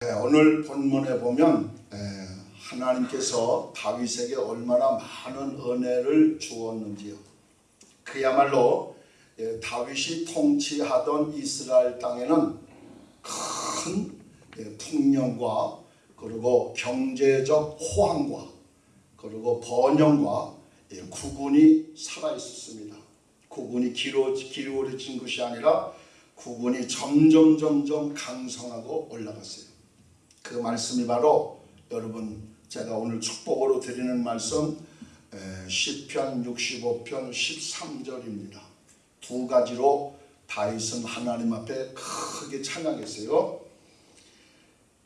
네, 오늘 본문에 보면 에, 하나님께서 다윗에게 얼마나 많은 은혜를 주었는지요. 그야말로 예, 다윗이 통치하던 이스라엘 땅에는 큰 예, 풍년과 그리고 경제적 호황과 그리고 번영과 예, 구군이 살아 있었습니다. 구군이 기로, 기울어진 것이 아니라 구군이 점점 점점 강성하고 올라갔어요. 그 말씀이 바로 여러분 제가 오늘 축복으로 드리는 말씀 에, 시편 65편 13절입니다. 두 가지로 다윗은 하나님 앞에 크게 찬양했어요.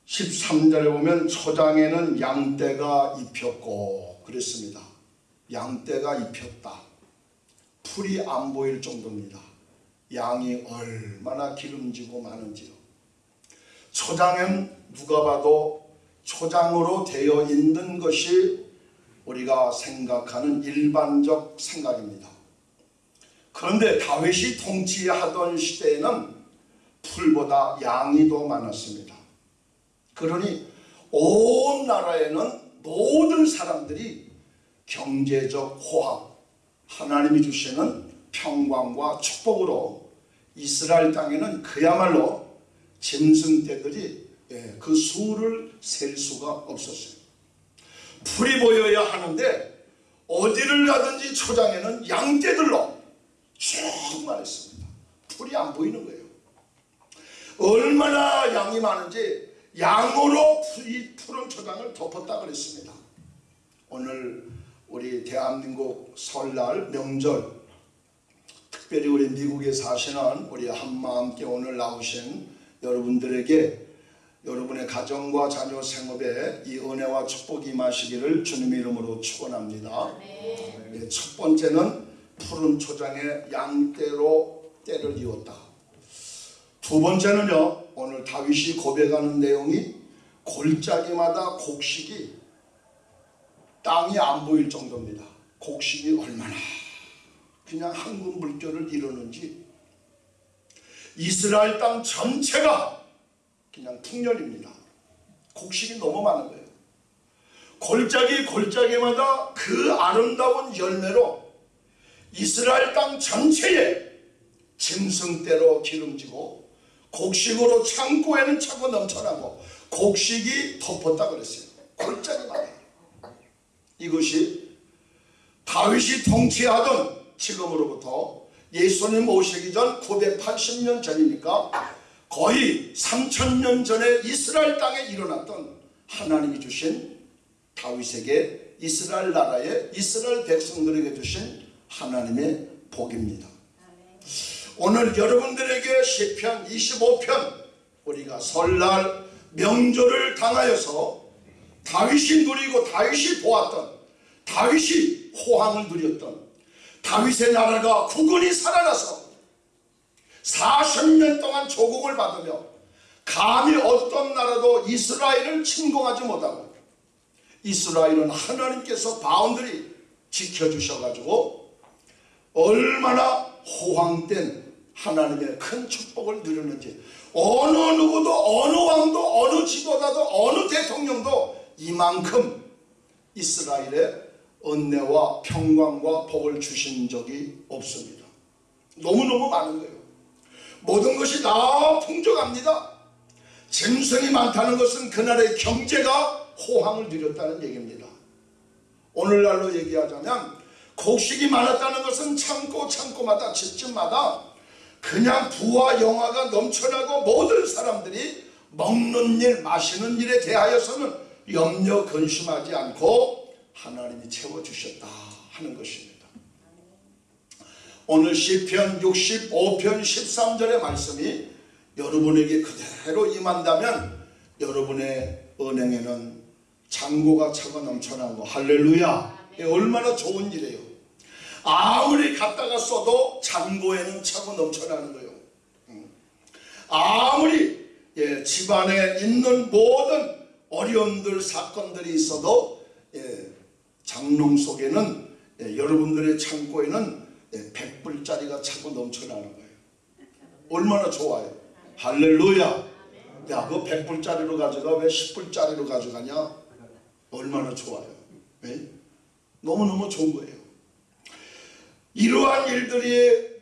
13절에 보면 초장에는 양떼가 입혔고 그랬습니다. 양떼가 입혔다. 풀이 안 보일 정도입니다. 양이 얼마나 기름지고 많은지요. 초장은 누가 봐도 초장으로 되어 있는 것이 우리가 생각하는 일반적 생각입니다. 그런데 다윗이 통치하던 시대에는 풀보다 양이 더 많았습니다. 그러니 온 나라에는 모든 사람들이 경제적 호황, 하나님이 주시는 평강과 축복으로 이스라엘 땅에는 그야말로 짐승 떼들이 예, 그 수를 셀 수가 없었어요. 풀이 보여야 하는데 어디를 가든지 초장에는 양떼들로 충만했습니다. 풀이 안 보이는 거예요. 얼마나 양이 많은지 양으로 이 푸른 초장을 덮었다 그랬습니다. 오늘 우리 대한민국 설날 명절 특별히 우리 미국에 사시는 우리 한마음께 오늘 나오신 여러분들에게 여러분의 가정과 자녀 생업에 이 은혜와 축복이 임하시기를 주님의 이름으로 축원합니다. 네, 첫 번째는 푸른 초장에 양떼로 때를 이었다. 두 번째는요. 오늘 다윗이 고백하는 내용이 골짜기마다 곡식이 땅이 안 보일 정도입니다. 곡식이 얼마나 그냥 한국 물결을 이루는지 이스라엘 땅 전체가 그냥 풍년입니다. 곡식이 너무 많은 거예요. 골짜기 골짜기마다 그 아름다운 열매로 이스라엘 땅 전체에 짐승대로 기름지고 곡식으로 창고에는 차고 넘쳐나고 곡식이 덮었다 그랬어요. 골짜기마다. 이것이 다윗이 통치하던 지금으로부터 예수님 오시기 전 980년 전이니까 거의 3000년 전에 이스라엘 땅에 일어났던 하나님이 주신 다윗에게 이스라엘 나라의 이스라엘 백성들에게 주신 하나님의 복입니다. 오늘 여러분들에게 시편 25편 우리가 설날 명절을 당하여서 다윗이 누리고 다윗이 보았던 다윗이 호황을 누렸던 다윗의 나라가 국군이 살아나서 40년 동안 조국을 받으며 감히 어떤 나라도 이스라엘을 침공하지 못하고 이스라엘은 하나님께서 바운드리 지켜주셔가지고 얼마나 호황된 하나님의 큰 축복을 누렸는지 어느 누구도 어느 왕도 어느 지도자도 어느 대통령도 이만큼 이스라엘에 은혜와 평강과 복을 주신 적이 없습니다. 너무너무 많은 거예요. 모든 것이 다 풍족합니다. 짐승이 많다는 것은 그날의 경제가 호황을 누렸다는 얘기입니다. 오늘날로 얘기하자면 곡식이 많았다는 것은 창고 창고마다 집집마다 그냥 부와 영화가 넘쳐나고 모든 사람들이 먹는 일 마시는 일에 대하여서는 염려 근심하지 않고 하나님이 채워주셨다 하는 것입니다. 오늘 시편 65편 13절의 말씀이 여러분에게 그대로 임한다면 여러분의 은행에는 잔고가 차고 넘쳐나고 할렐루야 얼마나 좋은 일이에요. 아무리 갖다가 써도 잔고에는 차고 넘쳐나는 거예요. 아무리 예, 집안에 있는 모든 어려움들 사건들이 있어도 예, 장롱 속에는 예, 여러분들의 창고에는 예, 100불짜리가 차고 넘쳐나는 거예요. 얼마나 좋아요. 할렐루야. 야, 그거 100불짜리로 가져가 왜 10불짜리로 가져가냐? 얼마나 좋아요. 네? 너무너무 좋은 거예요. 이러한 일들이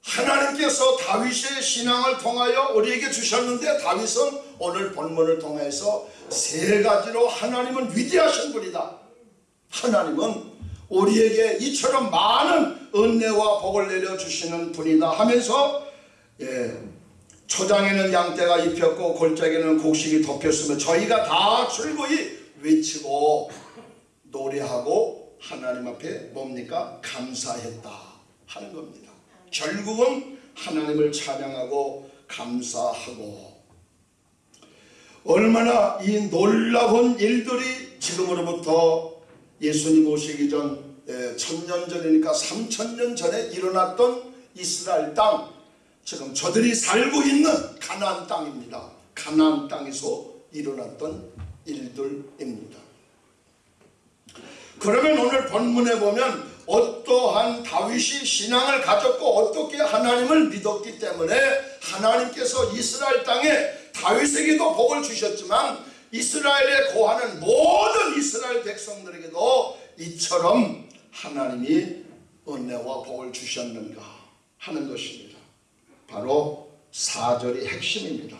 하나님께서 다윗의 신앙을 통하여 우리에게 주셨는데 다윗은 오늘 본문을 통해서 세 가지로 하나님은 위대하신 분이다. 하나님은 우리에게 이처럼 많은 은혜와 복을 내려주시는 분이다 하면서 예, 초장에는 양떼가 입혔고 골짜기는 곡식이 덮였으며 저희가 다 출고히 외치고 노래하고 하나님 앞에 뭡니까? 감사했다 하는 겁니다. 결국은 하나님을 찬양하고 감사하고 얼마나 이 놀라운 일들이 지금으로부터 예수님 오시기 전 예, 천년 전이니까 삼천년 전에 일어났던 이스라엘 땅 지금 저들이 살고 있는 가나안 땅입니다. 가나안 땅에서 일어났던 일들입니다. 그러면 오늘 본문에 보면 어떠한 다윗이 신앙을 가졌고 어떻게 하나님을 믿었기 때문에 하나님께서 이스라엘 땅에 다윗에게도 복을 주셨지만 이스라엘에 거하는 모든 이스라엘 백성들에게도 이처럼 하나님이 은혜와 복을 주셨는가 하는 것입니다. 바로 4절이 핵심입니다.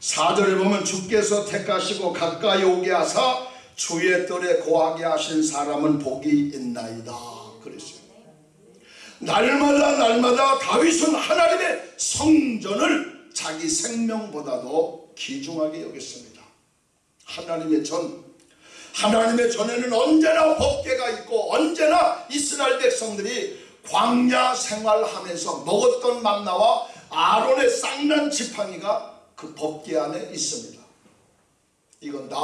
4절에 보면 주께서 택하시고 가까이 오게 하사 주의 뜰에 거하게 하신 사람은 복이 있나이다. 그랬어요. 날마다 날마다 다윗은 하나님의 성전을 자기 생명보다도 귀중하게 여겼습니다. 하나님의 전, 하나님의 전에는 언제나 법계가 있고 언제나 이스라엘 백성들이 광야 생활하면서 먹었던 만나와 아론의 쌍난 지팡이가 그 법계 안에 있습니다. 이건 다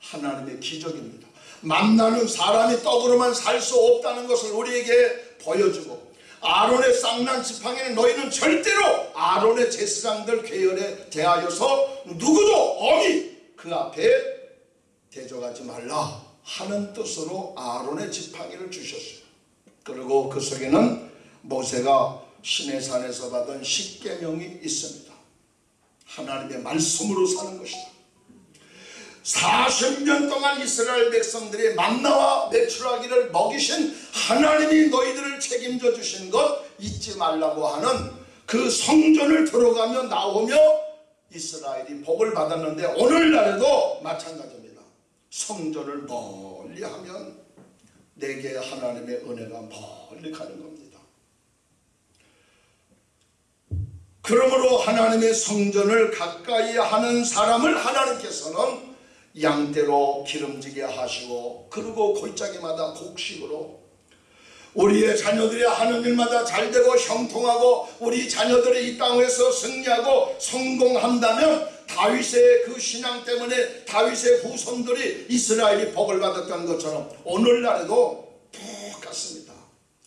하나님의 기적입니다. 만나는 사람이 떡으로만 살 수 없다는 것을 우리에게 보여주고 아론의 쌍난 지팡이는 너희는 절대로 아론의 제사장들 계열에 대하여서 누구도 엄히 그 앞에 대적하지 말라 하는 뜻으로 아론의 지팡이를 주셨어요. 그리고 그 속에는 모세가 시내산에서 받은 십계명이 있습니다. 하나님의 말씀으로 사는 것이다. 40년 동안 이스라엘 백성들이 만나와 매출하기를 먹이신 하나님이 너희들을 책임져 주신 것 잊지 말라고 하는 그 성전을 들어가며 나오며 이스라엘이 복을 받았는데 오늘날에도 마찬가지입니다. 성전을 멀리 하면 내게 하나님의 은혜가 멀리 가는 겁니다. 그러므로 하나님의 성전을 가까이 하는 사람을 하나님께서는 양대로 기름지게 하시고 그리고 골짜기마다 곡식으로 우리의 자녀들이 하는 일마다 잘되고 형통하고 우리 자녀들이 이 땅에서 승리하고 성공한다면 다윗의 그 신앙 때문에 다윗의 후손들이 이스라엘이 복을 받았던 것처럼 오늘날에도 똑같습니다.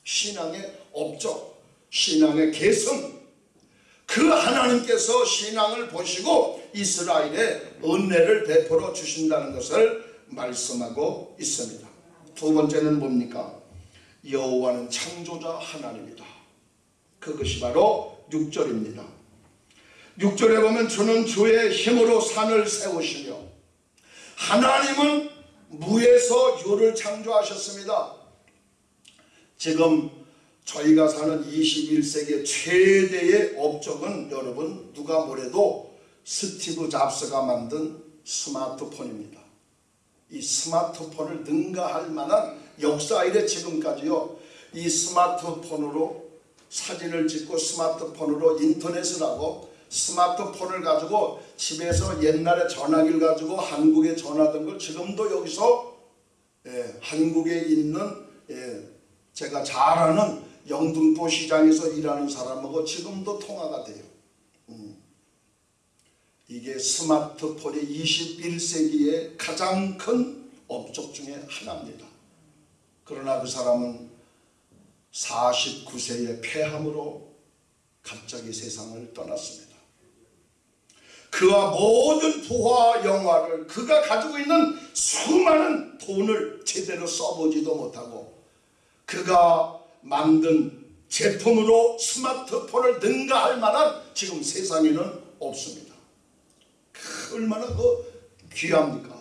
신앙의 업적, 신앙의 계승 그 하나님께서 신앙을 보시고 이스라엘에 은혜를 베풀어 주신다는 것을 말씀하고 있습니다. 두 번째는 뭡니까? 여호와는 창조자 하나님이다. 그것이 바로 6절입니다. 6절에 보면 주는 주의 힘으로 산을 세우시며 하나님은 무에서 유를 창조하셨습니다. 지금 저희가 사는 21세기 최대의 업적은 여러분 누가 뭐래도 스티브 잡스가 만든 스마트폰입니다. 이 스마트폰을 능가할 만한 역사 이래 지금까지요. 이 스마트폰으로 사진을 찍고 스마트폰으로 인터넷을 하고 스마트폰을 가지고 집에서 옛날에 전화기를 가지고 한국에 전화던 걸 지금도 여기서 예, 한국에 있는 예, 제가 잘 아는 영등포 시장에서 일하는 사람하고 지금도 통화가 돼요. 음. 이게 스마트폰이 21세기의 가장 큰 업적 중에 하나입니다. 그러나 그 사람은 49세의 폐암으로 갑자기 세상을 떠났습니다. 그와 모든 부와 영화를 그가 가지고 있는 수많은 돈을 제대로 써보지도 못하고 그가 만든 제품으로 스마트폰을 능가할 만한 지금 세상에는 없습니다. 얼마나 그 귀합니까?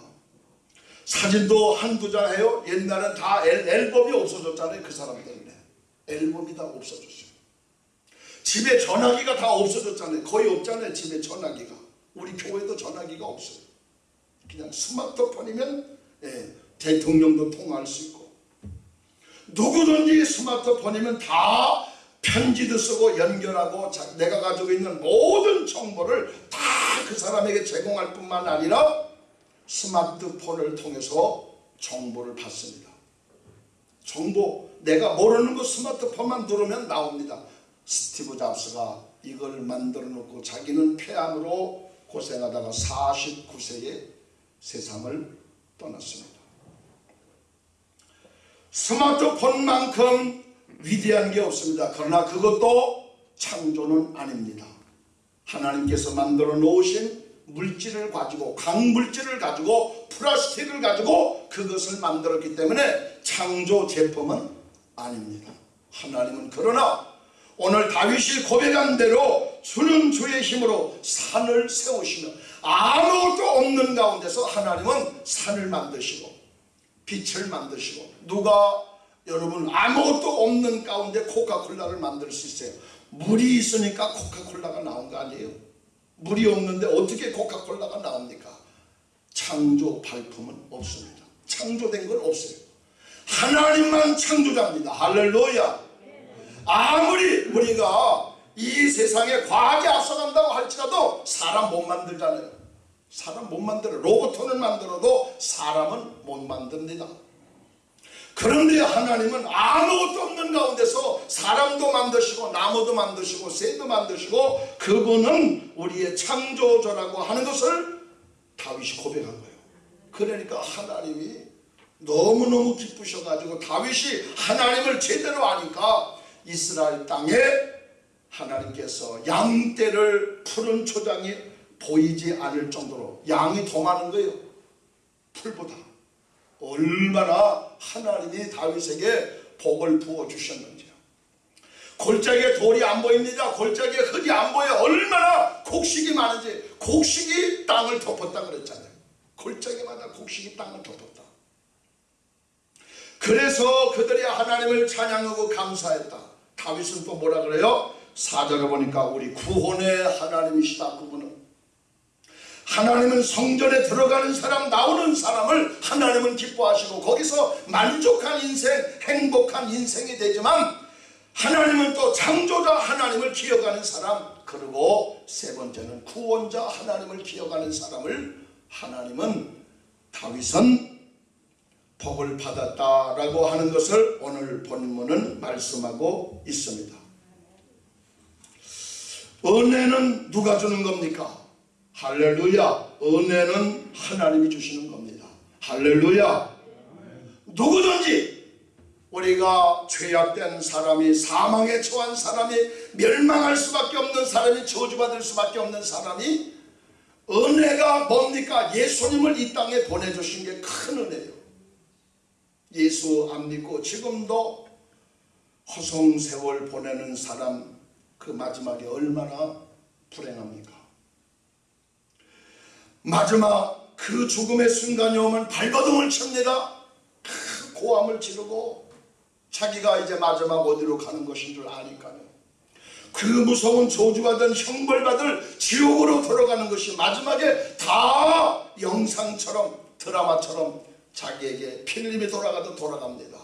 사진도 한두 장 해요. 옛날엔 다 앨, 앨범이 없어졌잖아요. 그 사람 때문에. 앨범이 다 없어졌어요. 집에 전화기가 다 없어졌잖아요. 거의 없잖아요. 집에 전화기가. 우리 교회도 전화기가 없어요. 그냥 스마트폰이면 예, 대통령도 통화할 수 있고 누구든지 스마트폰이면 다 편지도 쓰고 연결하고 자, 내가 가지고 있는 모든 정보를 다 그 사람에게 제공할 뿐만 아니라 스마트폰을 통해서 정보를 받습니다. 정보 내가 모르는 거 스마트폰만 누르면 나옵니다. 스티브 잡스가 이걸 만들어 놓고 자기는 폐암으로 고생하다가 49세에 세상을 떠났습니다. 스마트폰만큼 위대한 게 없습니다. 그러나 그것도 창조는 아닙니다. 하나님께서 만들어 놓으신 물질을 가지고 강물질을 가지고 플라스틱을 가지고 그것을 만들었기 때문에 창조 제품은 아닙니다. 하나님은 그러나 오늘 다윗이 고백한 대로 주는 주의 힘으로 산을 세우시며 아무것도 없는 가운데서 하나님은 산을 만드시고 빛을 만드시고 누가 여러분 아무것도 없는 가운데 코카콜라를 만들 수 있어요. 물이 있으니까 코카콜라가 나온 거 아니에요? 물이 없는데 어떻게 코카콜라가 나옵니까? 창조 발품은 없습니다. 창조된 건 없어요. 하나님만 창조자입니다. 할렐루야. 아무리 우리가 이 세상에 과학이 앞서간다고 할지라도 사람 못 만들잖아요. 사람 못 만들어. 로봇을 만들어도 사람은 못 만듭니다. 그런데 하나님은 아무것도 없는 가운데서 사람도 만드시고 나무도 만드시고 새도 만드시고 그분은 우리의 창조주라고 하는 것을 다윗이 고백한 거예요. 그러니까 하나님이 너무너무 기쁘셔가지고 다윗이 하나님을 제대로 아니까 이스라엘 땅에 하나님께서 양떼를 푸른 초장이 보이지 않을 정도로 양이 더 많은 거예요. 풀보다. 얼마나 하나님이 다윗에게 복을 부어 주셨는지요. 골짜기에 돌이 안 보입니다. 골짜기에 흙이 안 보여. 얼마나 곡식이 많은지 곡식이 땅을 덮었다 그랬잖아요. 골짜기마다 곡식이 땅을 덮었다. 그래서 그들이 하나님을 찬양하고 감사했다. 다윗은 또 뭐라 그래요? 사절에 보니까 우리 구원의 하나님이시다 그분은 하나님은 성전에 들어가는 사람 나오는 사람을 하나님은 기뻐하시고 거기서 만족한 인생 행복한 인생이 되지만 하나님은 또 창조자 하나님을 기억하는 사람 그리고 세 번째는 구원자 하나님을 기억하는 사람을 하나님은 다윗은 복을 받았다라고 하는 것을 오늘 본문은 말씀하고 있습니다. 은혜는 누가 주는 겁니까? 할렐루야. 은혜는 하나님이 주시는 겁니다. 할렐루야. 누구든지 우리가 죄악된 사람이 사망에 처한 사람이 멸망할 수밖에 없는 사람이 저주받을 수밖에 없는 사람이 은혜가 뭡니까? 예수님을 이 땅에 보내주신 게 큰 은혜예요. 예수 안 믿고 지금도 허송세월 보내는 사람 그 마지막에 얼마나 불행합니까? 마지막 그 죽음의 순간이 오면 발버둥을 칩니다. 큰 고함을 지르고 자기가 이제 마지막 어디로 가는 것인 줄 아니까요. 그 무서운 저주받은 형벌받을 지옥으로 들어가는 것이 마지막에 다 영상처럼 드라마처럼 자기에게 필름이 돌아가도 돌아갑니다.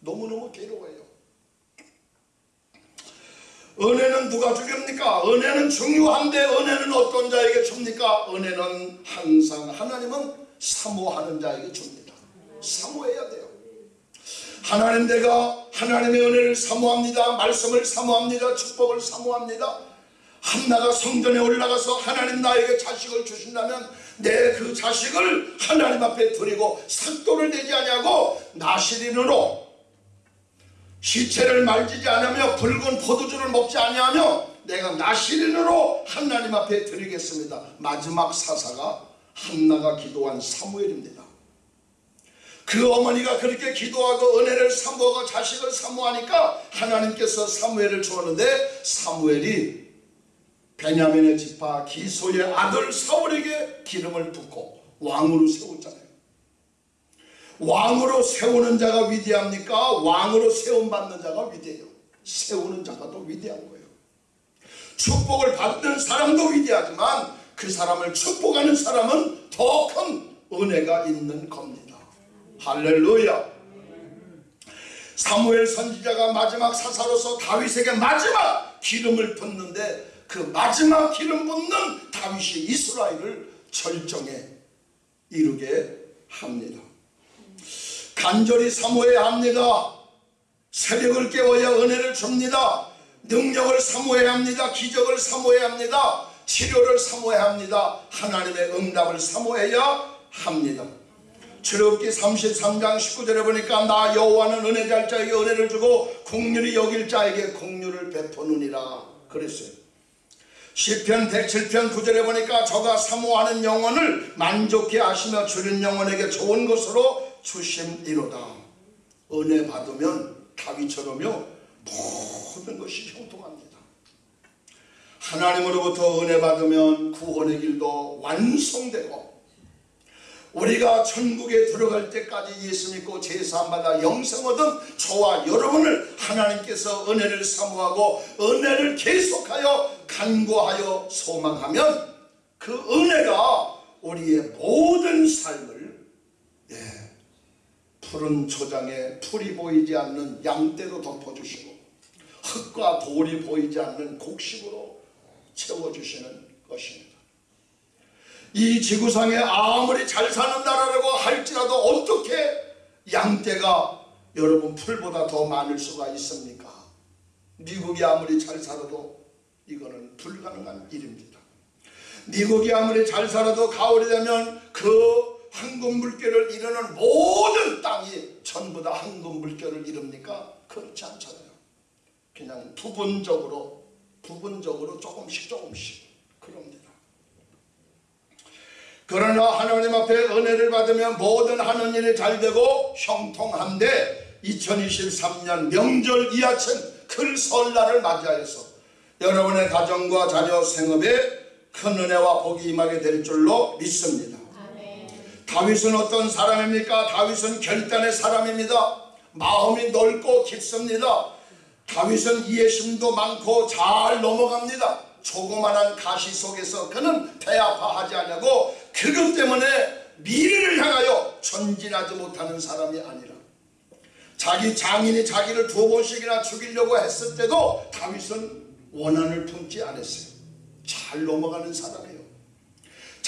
너무너무 괴로워요. 은혜는 누가 주렵니까? 은혜는 중요한데 은혜는 어떤 자에게 줍니까? 은혜는 항상 하나님은 사모하는 자에게 줍니다. 사모해야 돼요. 하나님 내가 하나님의 은혜를 사모합니다. 말씀을 사모합니다. 축복을 사모합니다. 한나가 성전에 올라가서 하나님 나에게 자식을 주신다면 내 그 자식을 하나님 앞에 드리고 삭도를 내지 아니하고 나시린으로 시체를 말지지 않으며 붉은 포도주를 먹지 아니하며 내가 나시린으로 하나님 앞에 드리겠습니다. 마지막 사사가 한나가 기도한 사무엘입니다. 그 어머니가 그렇게 기도하고 은혜를 사모하고 자식을 사모하니까 하나님께서 사무엘을 주었는데 사무엘이 베냐민의 지파 기소의 아들 사울에게 기름을 붓고 왕으로 세웠잖아요. 왕으로 세우는 자가 위대합니까? 왕으로 세움받는 자가 위대해요. 세우는 자가 더 위대한 거예요. 축복을 받는 사람도 위대하지만 그 사람을 축복하는 사람은 더 큰 은혜가 있는 겁니다. 할렐루야. 사무엘 선지자가 마지막 사사로서 다윗에게 마지막 기름을 붓는데 그 마지막 기름 붓는 다윗이 이스라엘을 절정에 이루게 합니다. 간절히 사모해야 합니다. 새벽을 깨워야 은혜를 줍니다. 능력을 사모해야 합니다. 기적을 사모해야 합니다. 치료를 사모해야 합니다. 하나님의 응답을 사모해야 합니다. 출애굽기 33장 19절에 보니까 나 여호와는 은혜 잘 자에게 은혜를 주고 국률이 여길 자에게 국률을 베푸느니라 그랬어요. 시편 107편 9절에 보니까 저가 사모하는 영혼을 만족해 하시며 주는 영혼에게 좋은 것으로 주심이로다. 은혜 받으면 다윗처럼요 모든 것이 형통합니다. 하나님으로부터 은혜 받으면 구원의 길도 완성되고 우리가 천국에 들어갈 때까지 예수 믿고 제사함받아 영생 얻은 저와 여러분을 하나님께서 은혜를 사모하고 은혜를 계속하여 간구하여 소망하면 그 은혜가 우리의 모든 예, 푸른 초장에 풀이 보이지 않는 양떼로 덮어주시고 흙과 돌이 보이지 않는 곡식으로 채워주시는 것입니다. 이 지구상에 아무리 잘 사는 나라라고 할지라도 어떻게 양떼가 여러분 풀보다 더 많을 수가 있습니까? 미국이 아무리 잘 살아도 이거는 불가능한 일입니다. 미국이 아무리 잘 살아도 가을이 되면 그 황금 물결을 이루는 모든 땅이 전부 다 황금 물결을 이룹니까? 그렇지 않잖아요. 그냥 부분적으로 부분적으로 조금씩 조금씩 그럽니다. 그러나 하나님 앞에 은혜를 받으면 모든 하는 일이 잘 되고 형통한데 2023년 명절 이하천 큰 설날을 맞이하여서 여러분의 가정과 자녀 생업에 큰 은혜와 복이 임하게 될 줄로 믿습니다. 다윗은 어떤 사람입니까? 다윗은 결단의 사람입니다. 마음이 넓고 깊습니다. 다윗은 이해심도 많고 잘 넘어갑니다. 조그만한 가시 속에서 그는 배아파하지 않냐고 그것 때문에 미래를 향하여 전진하지 못하는 사람이 아니라 자기 장인이 자기를 두 번씩이나 죽이려고 했을 때도 다윗은 원한을 품지 않았어요. 잘 넘어가는 사람이에요.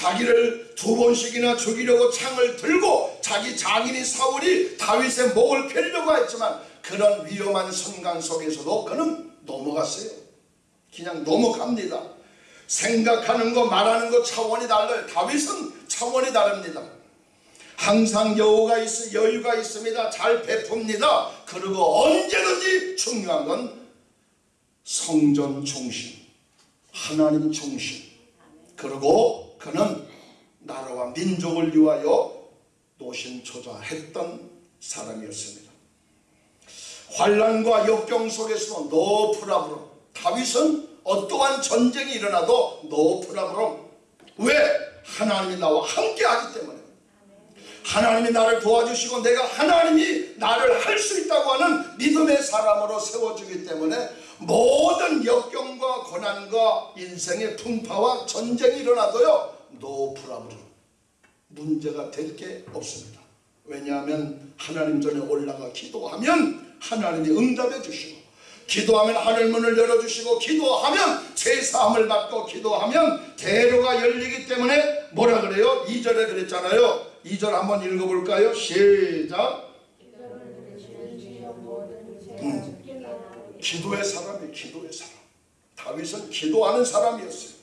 자기를 두 번씩이나 죽이려고 창을 들고 자기 장인이 사울이 다윗의 목을 펴려고 했지만 그런 위험한 선강 속에서도 그는 넘어갔어요. 그냥 넘어갑니다. 생각하는 거 말하는 거 차원이 달라요. 다윗은 차원이 다릅니다. 항상 여유가 있, 여유가 있습니다. 잘 베풉니다. 그리고 언제든지 중요한 건 성전 중심, 하나님 중심. 그리고 그는 나라와 민족을 위하여 노심초사했던 사람이었습니다. 환란과 역경 속에서도 no problem 다윗은 어떠한 전쟁이 일어나도 no problem 왜? 하나님이 나와 함께 하기 때문에 하나님이 나를 도와주시고 내가 하나님이 나를 할 수 있다고 하는 믿음의 사람으로 세워주기 때문에 모든 역경과 고난과 인생의 풍파와 전쟁이 일어나도요 no problem 문제가 될 게 없습니다 왜냐하면 하나님 전에 올라가 기도하면 하나님이 응답해 주시고 기도하면 하늘 문을 열어주시고 기도하면 제사함을 받고 기도하면 대로가 열리기 때문에 뭐라 그래요? 2절에 그랬잖아요 2절 한번 읽어볼까요? 시작 기도의 사람이 기도의 사람. 다윗은 기도하는 사람이었어요.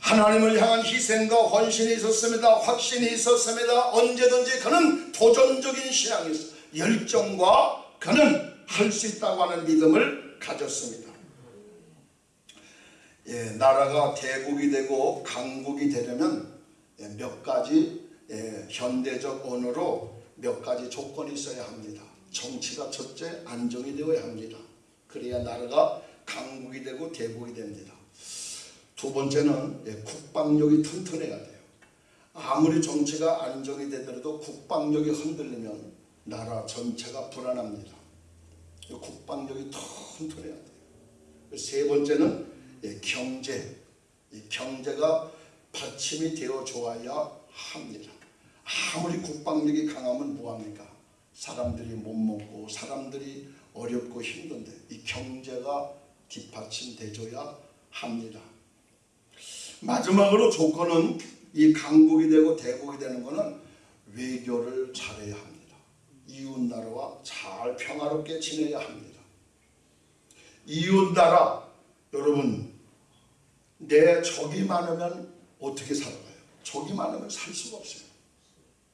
하나님을 향한 희생과 헌신이 있었습니다. 확신이 있었습니다. 언제든지 그는 도전적인 신앙이 있어 열정과 그는 할 수 있다고 하는 믿음을 가졌습니다. 예, 나라가 대국이 되고 강국이 되려면 예, 몇 가지 예, 현대적 언어로 몇 가지 조건이 있어야 합니다. 정치가 첫째 안정이 되어야 합니다. 그래야 나라가 강국이 되고 대국이 됩니다. 두 번째는 예, 국방력이 튼튼해야 돼요. 아무리 정치가 안정이 되더라도 국방력이 흔들리면 나라 전체가 불안합니다. 이 국방력이 튼튼해야 돼요. 세 번째는 예, 경제. 이 경제가 받침이 되어 좋아야 합니다. 아무리 국방력이 강하면 뭐합니까? 사람들이 못 먹고 사람들이 어렵고 힘든데 이 경제가 뒷받침돼줘야 합니다. 마지막으로 조건은 이 강국이 되고 대국이 되는 것은 외교를 잘해야 합니다. 이웃 나라와 잘 평화롭게 지내야 합니다. 이웃 나라 여러분 내 적이 많으면 어떻게 살아가요? 적이 많으면 살 수가 없어요.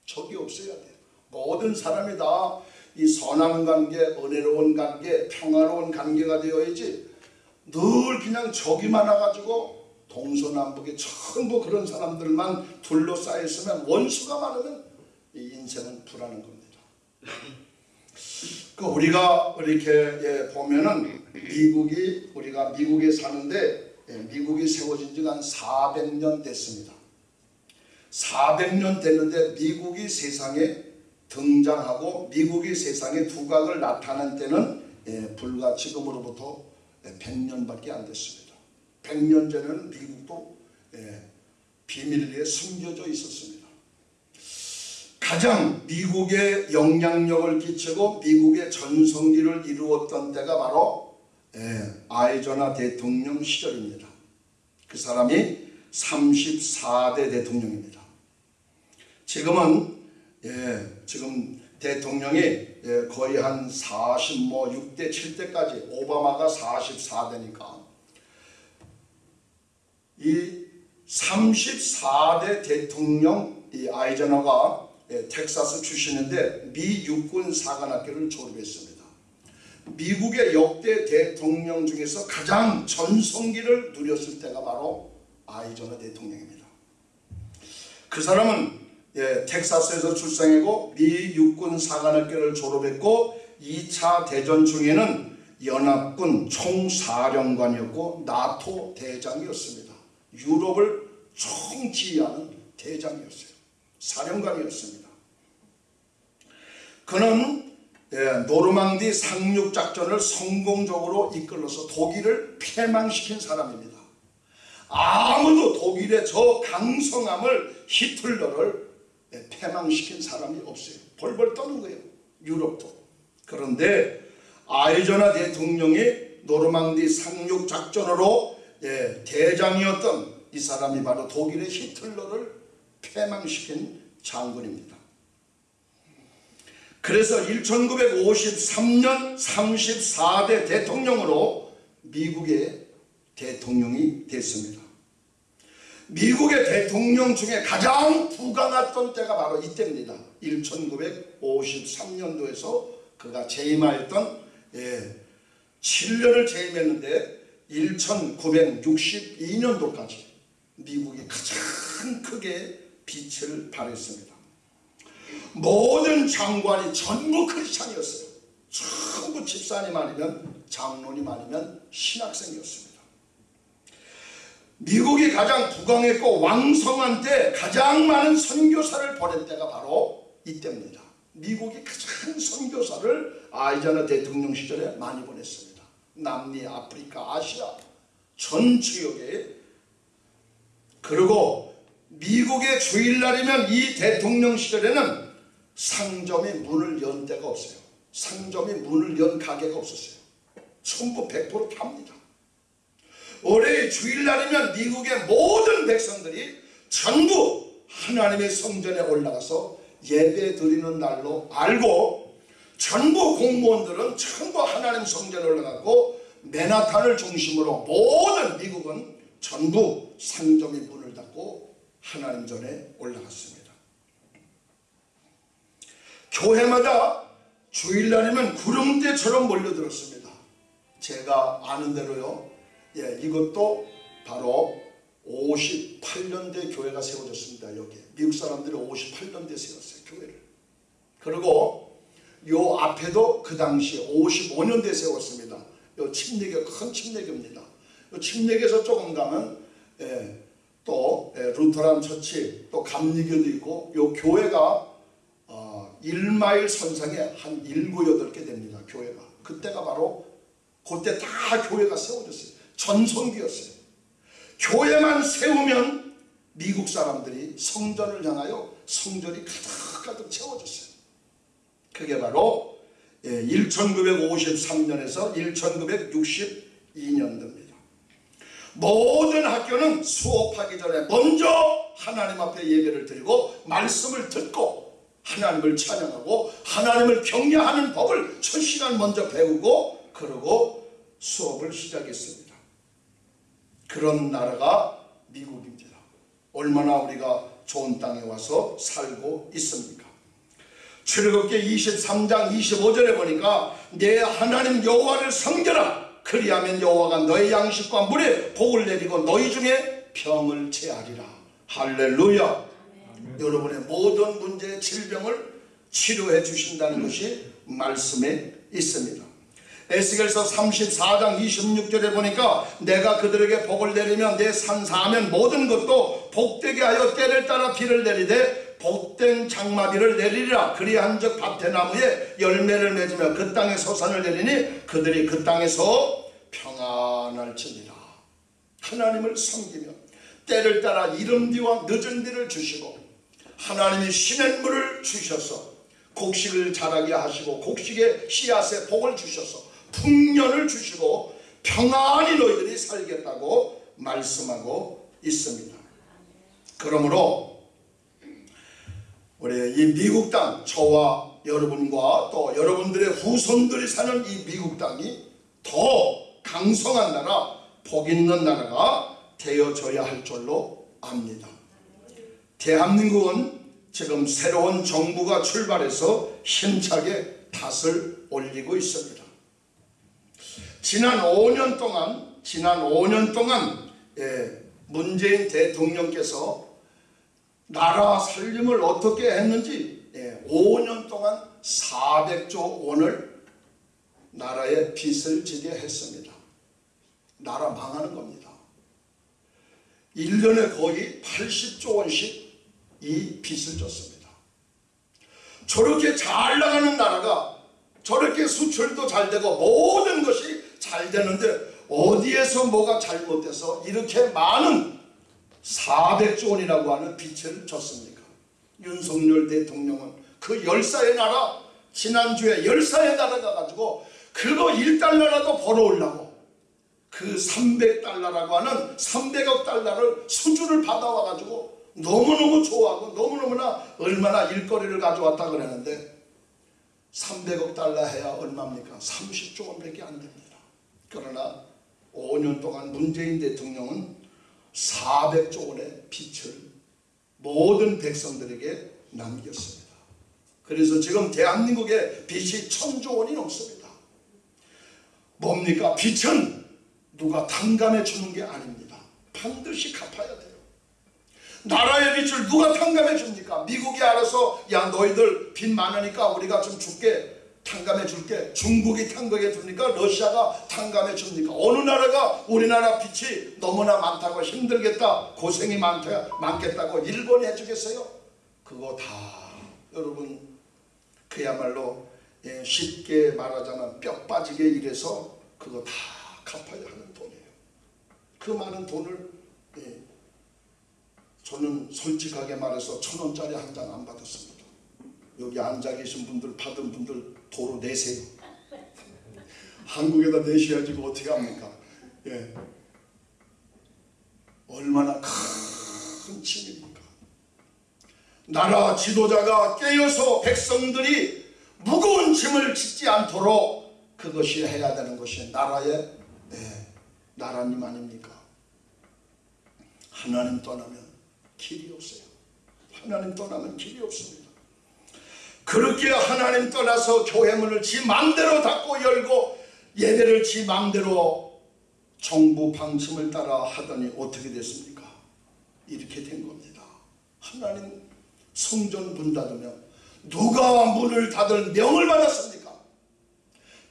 적이 없어야 돼요. 모든 사람이 다 이 선한 관계, 은혜로운 관계, 평화로운 관계가 되어야지 늘 그냥 적이 많아가지고 동서남북에 전부 그런 사람들만 둘러싸여 있으면 원수가 많으면 이 인생은 불안한 겁니다. 그 우리가 이렇게 예, 보면은 미국이 우리가 미국에 사는데 예, 미국이 세워진 지가 한 400년 됐습니다. 400년 됐는데 미국이 세상에 등장하고 미국이 세상에 두각을 나타낸 때는 예, 불과 지금으로부터 100년밖에 안 됐습니다. 100년 전에는 미국도 예, 비밀리에 숨겨져 있었습니다. 가장 미국에 영향력을 끼치고 미국의 전성기를 이루었던 때가 바로 예, 아이조나 대통령 시절입니다. 그 사람이 34대 대통령입니다. 지금은 예, 지금 대통령이 예, 거의 한 40, 뭐 6대, 7대까지 오바마가 44대니까 이 34대 대통령 이 아이젠허가 예, 텍사스 출신인데 미 육군 사관학교를 졸업했습니다. 미국의 역대 대통령 중에서 가장 전성기를 누렸을 때가 바로 아이젠허 대통령입니다. 그 사람은 예, 텍사스에서 출생하고 미 육군 사관학교를 졸업했고 2차 대전 중에는 연합군 총사령관이었고 나토 대장이었습니다. 유럽을 총지휘하는 대장이었어요. 사령관이었습니다. 그는 예, 노르망디 상륙 작전을 성공적으로 이끌어서 독일을 패망시킨 사람입니다. 아무도 독일의 저 강성함을 히틀러를 예, 패망시킨 사람이 없어요. 벌벌 떠는 거예요. 유럽도. 그런데 아이조나 대통령이 노르망디 상륙 작전으로 예, 대장이었던 이 사람이 바로 독일의 히틀러를 패망시킨 장군입니다. 그래서 1953년 34대 대통령으로 미국의 대통령이 됐습니다. 미국의 대통령 중에 가장 부강했던 때가 바로 이때입니다. 1953년도에서 그가 재임하였던 예, 7년을 재임했는데 1962년도까지 미국이 가장 크게 빛을 발했습니다. 모든 장관이 전부 크리스찬이었어요. 전부 집사님 아니면 장로님 아니면 신학생이었습니다. 미국이 가장 부강했고 왕성한 때 가장 많은 선교사를 보낸 때가 바로 이때입니다. 미국이 가장 선교사를 아이자나 대통령 시절에 많이 보냈습니다. 남미, 아프리카, 아시아 전 지역에 그리고 미국의 주일날이면 이 대통령 시절에는 상점이 문을 연 데가 없어요. 상점이 문을 연 가게가 없었어요. 전부 100% 팝니다. 올해 주일날이면 미국의 모든 백성들이 전부 하나님의 성전에 올라가서 예배 드리는 날로 알고 전부 공무원들은 전부 하나님 성전에 올라가고 맨하탄을 중심으로 모든 미국은 전부 상점이 문을 닫고 하나님 전에 올라갔습니다. 교회마다 주일날이면 구름대처럼 몰려들었습니다. 제가 아는 대로요. 예, 이것도 바로 58년대 교회가 세워졌습니다. 여기 미국 사람들이 58년대 세웠어요. 교회를. 그리고 요 앞에도 그 당시 55년대 세웠습니다. 요 침례교 큰 침례교입니다. 요 침례교에서 조금 가면 예, 또 예, 루터란 처치 또 감리교도 있고 요 교회가 어, 1마일 선상에 한 7, 8개 됩니다. 교회가. 그때가 바로 그때 다 교회가 세워졌어요. 전성기였어요. 교회만 세우면 미국 사람들이 성전을 향하여 성전이 가득가득 채워졌어요. 그게 바로 1953년에서 1962년도입니다. 모든 학교는 수업하기 전에 먼저 하나님 앞에 예배를 드리고 말씀을 듣고 하나님을 찬양하고 하나님을 경외하는 법을 첫 시간 먼저 배우고 그러고 수업을 시작했습니다. 그런 나라가 미국입니다. 얼마나 우리가 좋은 땅에 와서 살고 있습니까? 출애굽기 23장 25절에 보니까 내 하나님 여호와를 섬겨라. 그리하면 여호와가 너의 양식과 물에 복을 내리고 너희 중에 병을 제하리라. 할렐루야. 여러분의 모든 문제의 질병을 치료해 주신다는 것이 말씀에 있습니다 에스겔서 34장 26절에 보니까 내가 그들에게 복을 내리면 내 산사하면 모든 것도 복되게 하여 때를 따라 비를 내리되 복된 장마비를 내리리라. 그리한즉 밭의 나무에 열매를 맺으며 그 땅에 소산을 내리니 그들이 그 땅에서 평안할지니라. 하나님을 섬기며 때를 따라 이른 비와 늦은 비를 주시고 하나님이 시냇물을 주셔서 곡식을 자라게 하시고 곡식의 씨앗에 복을 주셔서 풍년을 주시고 평안히 너희들이 살겠다고 말씀하고 있습니다. 그러므로 우리 이 미국 땅 저와 여러분과 또 여러분들의 후손들이 사는 이 미국 땅이 더 강성한 나라, 복 있는 나라가 되어져야 할 줄로 압니다. 대한민국은 지금 새로운 정부가 출발해서 힘차게 탓을 올리고 있습니다. 지난 5년 동안 지난 5년 동안 예, 문재인 대통령께서 나라 살림을 어떻게 했는지 예, 5년 동안 400조 원을 나라에 빚을 지게 했습니다. 나라 망하는 겁니다. 1년에 거의 80조 원씩 이 빚을 졌습니다. 저렇게 잘 나가는 나라가 저렇게 수출도 잘 되고 모든 것이 잘 되는데 어디에서 뭐가 잘못돼서 이렇게 많은 400조 원이라고 하는 빚을 졌습니까? 윤석열 대통령은 그 열사의 나라 지난주에 열사의 나라 가가지고 그거 1달러라도 벌어오려고 그 300달러라고 하는 300억 달러를 수주를 받아와가지고 너무너무 좋아하고 너무너무나 얼마나 일거리를 가져왔다 그러는데 300억 달러 해야 얼마입니까? 30조 원밖에 안 됩니다. 그러나 5년 동안 문재인 대통령은 400조 원의 빚을 모든 백성들에게 남겼습니다. 그래서 지금 대한민국의 빚이 천조 원이 넘습니다. 뭡니까? 빚은 누가 탕감해 주는 게 아닙니다. 반드시 갚아야 돼요. 나라의 빚을 누가 탕감해 줍니까? 미국이 알아서 야 너희들 빚 많으니까 우리가 좀 줄게 탕감해 줄게 중국이 탕감해 줍니까? 러시아가 탕감해 줍니까? 어느 나라가 우리나라 빚이 너무나 많다고 힘들겠다 고생이 많다, 많겠다고 일본이 해주겠어요? 그거 다 여러분 그야말로 예, 쉽게 말하자면 뼈 빠지게 일해서 그거 다 갚아야 하는 돈이에요. 그 많은 돈을 예, 저는 솔직하게 말해서 천 원짜리 한 장 안 받았습니다. 여기 앉아 계신 분들 받은 분들 도로 내세요. 한국에다 내셔야지 그 어떻게 합니까? 예. 얼마나 큰 짐입니까? 나라 지도자가 깨어서 백성들이 무거운 짐을 짓지 않도록 그것이 해야 되는 것이 나라의 네, 나라님 아닙니까? 하나님 떠나면 길이 없어요. 하나님 떠나면 길이 없습니다. 그렇게 하나님 떠나서 교회 문을 지 마음대로 닫고 열고 예배를 지 마음대로 정부 방침을 따라 하더니 어떻게 됐습니까? 이렇게 된 겁니다. 하나님 성전 문 닫으면 누가 문을 닫을 명을 받았습니까?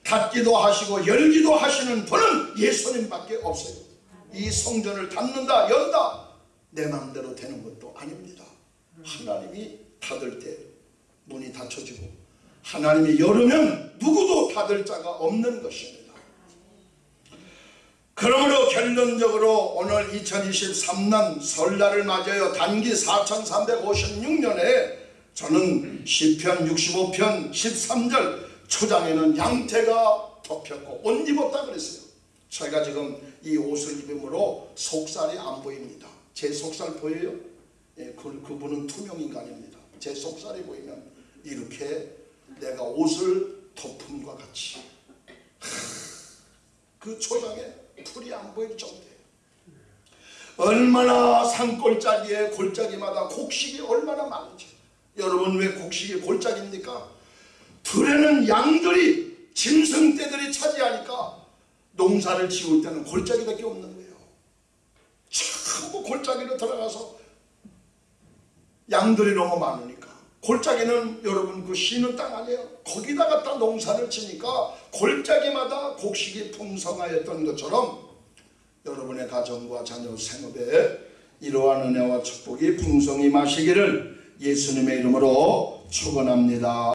닫기도 하시고 열기도 하시는 분은 예수님밖에 없어요. 이 성전을 닫는다 연다 내 마음대로 되는 것도 아닙니다. 하나님이 닫을 때 문이 닫혀지고 하나님이 열으면 누구도 닫을 자가 없는 것입니다. 그러므로 결론적으로 오늘 2023년 설날을 맞아요. 단기 4356년에 저는 시편 65편 13절 초장에는 양태가 덮였고 옷 입었다 그랬어요. 저희가 지금 이 옷을 입음으로 속살이 안 보입니다. 제 속살 보여요? 예, 그, 그분은 투명인간입니다. 제 속살이 보이면 이렇게 내가 옷을 덮음과 같이 하, 그 초장에 풀이 안 보일 정도예요. 얼마나 산골짜기에 골짜기마다 곡식이 얼마나 많은지 여러분 왜 곡식이 골짜기입니까? 들에는 양들이 짐승떼들이 차지하니까 농사를 지을 때는 골짜기밖에 없는 거예요. 전부 골짜기로 들어가서 양들이 너무 많으니까 골짜기는 여러분 그 쉬는 땅 아니에요. 거기다 갖다 농사를 지니까 골짜기마다 곡식이 풍성하였던 것처럼 여러분의 가정과 자녀 생업에 이러한 은혜와 축복이 풍성히 마시기를 예수님의 이름으로 축원합니다.